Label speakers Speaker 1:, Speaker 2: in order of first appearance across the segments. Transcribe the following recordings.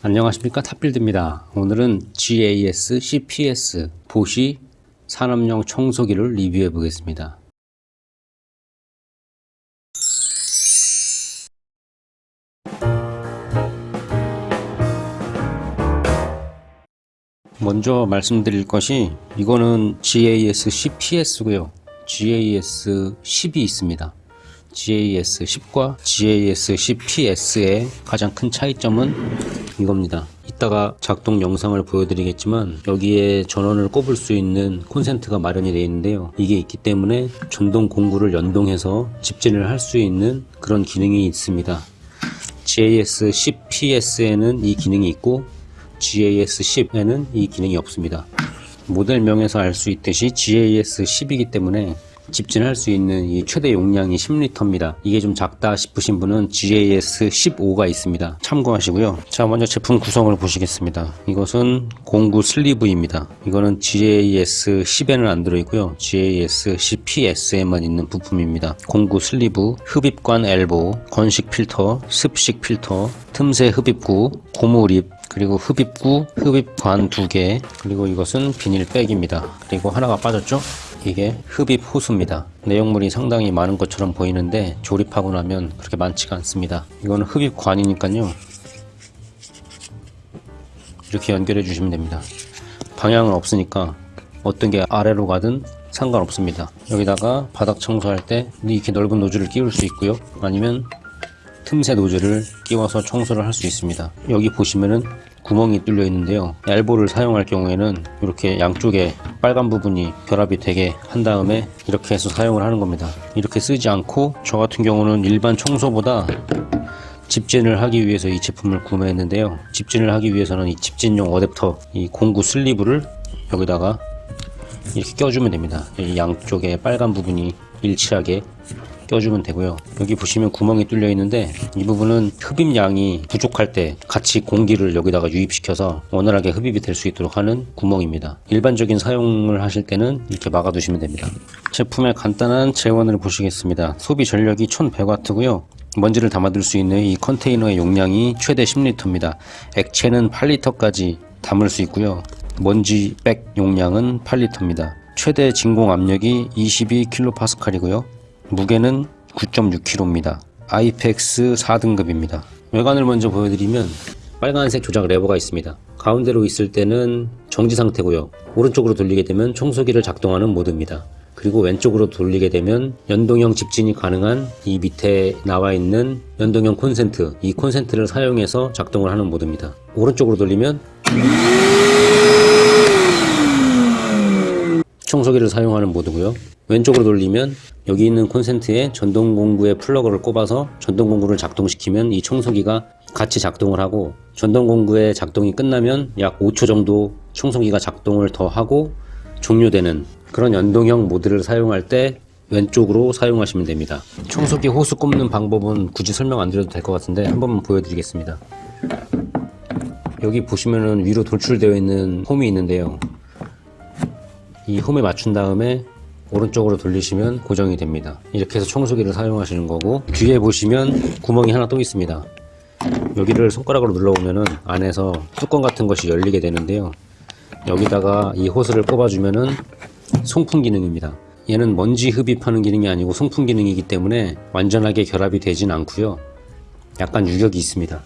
Speaker 1: 안녕하십니까? 탑빌드입니다. 오늘은 GAS CPS 보시 산업용 청소기를 리뷰해 보겠습니다. 먼저 말씀드릴 것이 이거는 GAS CPS고요. GAS 10이 있습니다 GAS 10과 GAS CPS의 가장 큰 차이점은 이겁니다. 이따가 작동 영상을 보여드리겠지만 여기에 전원을 꼽을 수 있는 콘센트가 마련이 되어 있는데요. 이게 있기 때문에 전동 공구를 연동해서 집진을 할 수 있는 그런 기능이 있습니다. GAS CPS에는 이 기능이 있고 GAS 10에는 이 기능이 없습니다. 모델명에서 알 수 있듯이 GAS 10이기 때문에 집진할 수 있는 이 최대 용량이 10리터입니다. 이게 좀 작다 싶으신 분은 GAS 15가 있습니다. 참고하시고요. 자 먼저 제품 구성을 보시겠습니다. 이것은 공구 슬리브입니다. 이거는 GAS 10에는 안 들어있고요. GAS 10PS에만 있는 부품입니다. 공구 슬리브, 흡입관 엘보, 건식 필터, 습식 필터, 틈새 흡입구, 고무립, 그리고 흡입구, 흡입관 두 개, 그리고 이것은 비닐백입니다. 그리고 하나가 빠졌죠? 이게 흡입 호수입니다. 내용물이 상당히 많은 것처럼 보이는데 조립하고 나면 그렇게 많지가 않습니다. 이거는 흡입관이니까요. 이렇게 연결해 주시면 됩니다. 방향은 없으니까 어떤 게 아래로 가든 상관없습니다. 여기다가 바닥 청소할 때 이렇게 넓은 노즐을 끼울 수 있고요. 아니면 틈새 노즐을 끼워서 청소를 할 수 있습니다. 여기 보시면은 구멍이 뚫려 있는데요. 엘보를 사용할 경우에는 이렇게 양쪽에 빨간 부분이 결합이 되게 한 다음에 이렇게 해서 사용을 하는 겁니다. 이렇게 쓰지 않고 저 같은 경우는 일반 청소보다 집진을 하기 위해서 이 제품을 구매했는데요. 집진을 하기 위해서는 이 집진용 어댑터 이 공구 슬리브를 여기다가 이렇게 껴주면 됩니다. 이 양쪽에 빨간 부분이 일치하게 껴주면 되고요. 여기 보시면 구멍이 뚫려 있는데 이 부분은 흡입량이 부족할 때 같이 공기를 여기다가 유입시켜서 원활하게 흡입이 될 수 있도록 하는 구멍입니다. 일반적인 사용을 하실 때는 이렇게 막아 두시면 됩니다. 제품의 간단한 재원을 보시겠습니다. 소비 전력이 1100W고요. 먼지를 담아둘 수 있는 이 컨테이너의 용량이 최대 10리터입니다. 액체는 8리터까지 담을 수 있고요. 먼지 백 용량은 8리터입니다. 최대 진공 압력이 22kPa이고요 무게는 9.6kg입니다. 아이펙스 4등급입니다. 외관을 먼저 보여드리면 빨간색 조작 레버가 있습니다. 가운데로 있을 때는 정지 상태고요. 오른쪽으로 돌리게 되면 청소기를 작동하는 모드입니다. 그리고 왼쪽으로 돌리게 되면 연동형 집진이 가능한 이 밑에 나와 있는 연동형 콘센트 이 콘센트를 사용해서 작동을 하는 모드입니다. 오른쪽으로 돌리면 청소기를 사용하는 모드고요. 왼쪽으로 돌리면 여기 있는 콘센트에 전동공구에 플러그를 꼽아서 전동공구를 작동시키면 이 청소기가 같이 작동을 하고 전동공구의 작동이 끝나면 약 5초 정도 청소기가 작동을 더 하고 종료되는 그런 연동형 모드를 사용할 때 왼쪽으로 사용하시면 됩니다. 청소기 호스 꼽는 방법은 굳이 설명 안 드려도 될 것 같은데 한 번만 보여드리겠습니다. 여기 보시면은 위로 돌출되어 있는 홈이 있는데요 이 홈에 맞춘 다음에 오른쪽으로 돌리시면 고정이 됩니다. 이렇게 해서 청소기를 사용하시는 거고 뒤에 보시면 구멍이 하나 또 있습니다. 여기를 손가락으로 눌러보면 안에서 뚜껑 같은 것이 열리게 되는데요. 여기다가 이 호스를 꼽아주면은 송풍 기능입니다. 얘는 먼지 흡입하는 기능이 아니고 송풍 기능이기 때문에 완전하게 결합이 되진 않고요. 약간 유격이 있습니다.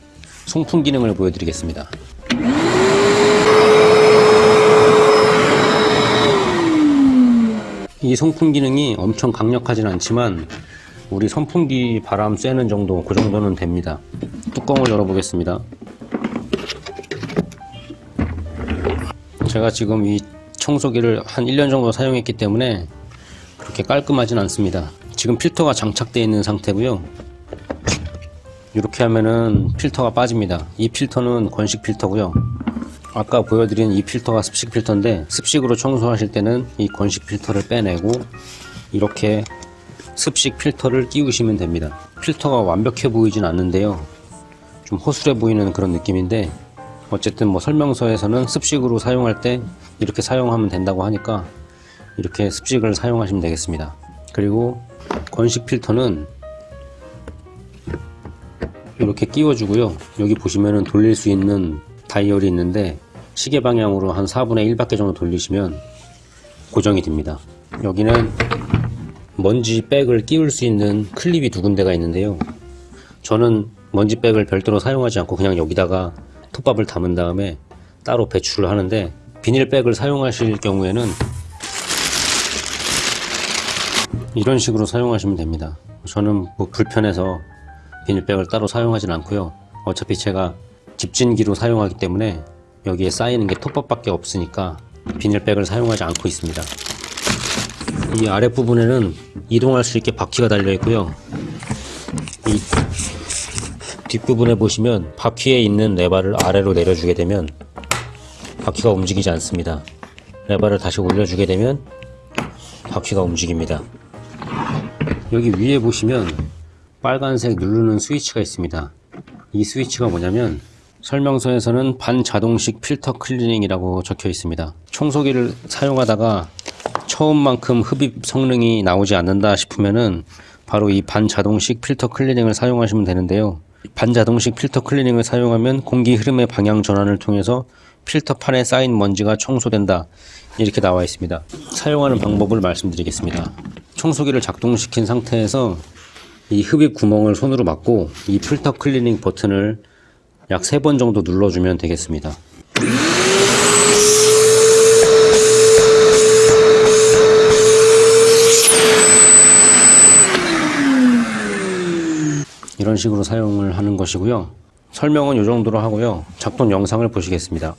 Speaker 1: 송풍 기능을 보여드리겠습니다 이 송풍 기능이 엄청 강력하진 않지만 우리 선풍기 바람 쐬는 정도 그 정도는 됩니다. 뚜껑을 열어 보겠습니다. 제가 지금 이 청소기를 한 1년 정도 사용했기 때문에 그렇게 깔끔하진 않습니다. 지금 필터가 장착되어 있는 상태고요. 이렇게 하면은 필터가 빠집니다. 이 필터는 건식 필터고요 아까 보여드린 이 필터가 습식 필터인데 습식으로 청소하실 때는 이 건식 필터를 빼내고 이렇게 습식 필터를 끼우시면 됩니다. 필터가 완벽해 보이진 않는데요. 좀 허술해 보이는 그런 느낌인데 어쨌든 뭐 설명서에서는 습식으로 사용할 때 이렇게 사용하면 된다고 하니까 이렇게 습식을 사용하시면 되겠습니다. 그리고 건식 필터는 이렇게 끼워주고요. 여기 보시면은 돌릴 수 있는 다이얼이 있는데 시계 방향으로 한 4분의 1바퀴 정도 돌리시면 고정이 됩니다. 여기는 먼지 백을 끼울 수 있는 클립이 두 군데가 있는데요. 저는 먼지 백을 별도로 사용하지 않고 그냥 여기다가 톱밥을 담은 다음에 따로 배출을 하는데 비닐백을 사용하실 경우에는 이런 식으로 사용하시면 됩니다. 저는 뭐 불편해서 비닐백을 따로 사용하진 않고요. 어차피 제가 집진기로 사용하기 때문에 여기에 쌓이는 게 톱밥밖에 없으니까 비닐백을 사용하지 않고 있습니다. 이 아랫부분에는 이동할 수 있게 바퀴가 달려 있고요. 이 뒷부분에 보시면 바퀴에 있는 레바를 아래로 내려주게 되면 바퀴가 움직이지 않습니다. 레바를 다시 올려주게 되면 바퀴가 움직입니다. 여기 위에 보시면 빨간색 누르는 스위치가 있습니다. 이 스위치가 뭐냐면 설명서에서는 반자동식 필터 클리닝이라고 적혀 있습니다. 청소기를 사용하다가 처음만큼 흡입 성능이 나오지 않는다 싶으면은 바로 이 반자동식 필터 클리닝을 사용하시면 되는데요. 반자동식 필터 클리닝을 사용하면 공기 흐름의 방향 전환을 통해서 필터판에 쌓인 먼지가 청소된다. 이렇게 나와 있습니다. 사용하는 방법을 말씀드리겠습니다. 청소기를 작동시킨 상태에서 이 흡입 구멍을 손으로 막고 이 필터 클리닝 버튼을 약 3번 정도 눌러주면 되겠습니다. 이런 식으로 사용을 하는 것이고요. 설명은 이 정도로 하고요. 작동 영상을 보시겠습니다.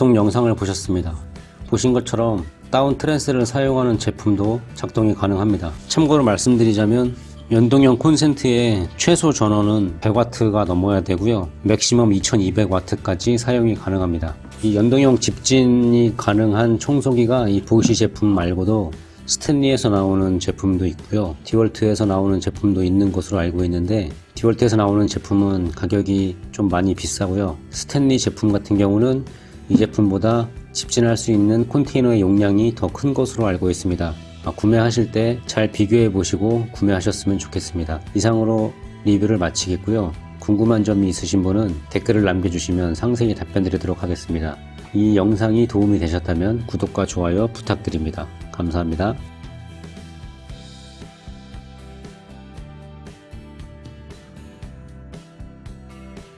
Speaker 1: 작동 영상을 보셨습니다. 보신 것처럼 다운 트랜스를 사용하는 제품도 작동이 가능합니다. 참고로 말씀드리자면 연동형 콘센트의 최소 전원은 100W가 넘어야 되고요. 맥시멈 2200W까지 사용이 가능합니다. 이 연동형 집진이 가능한 청소기가 이 보쉬 제품 말고도 스탠리에서 나오는 제품도 있고요. 디월트에서 나오는 제품도 있는 것으로 알고 있는데 디월트에서 나오는 제품은 가격이 좀 많이 비싸고요. 스탠리 제품 같은 경우는 이 제품보다 집진할 수 있는 컨테이너의 용량이 더 큰 것으로 알고 있습니다. 아, 구매하실 때 잘 비교해 보시고 구매하셨으면 좋겠습니다. 이상으로 리뷰를 마치겠고요. 궁금한 점이 있으신 분은 댓글을 남겨주시면 상세히 답변 드리도록 하겠습니다. 이 영상이 도움이 되셨다면 구독과 좋아요 부탁드립니다. 감사합니다.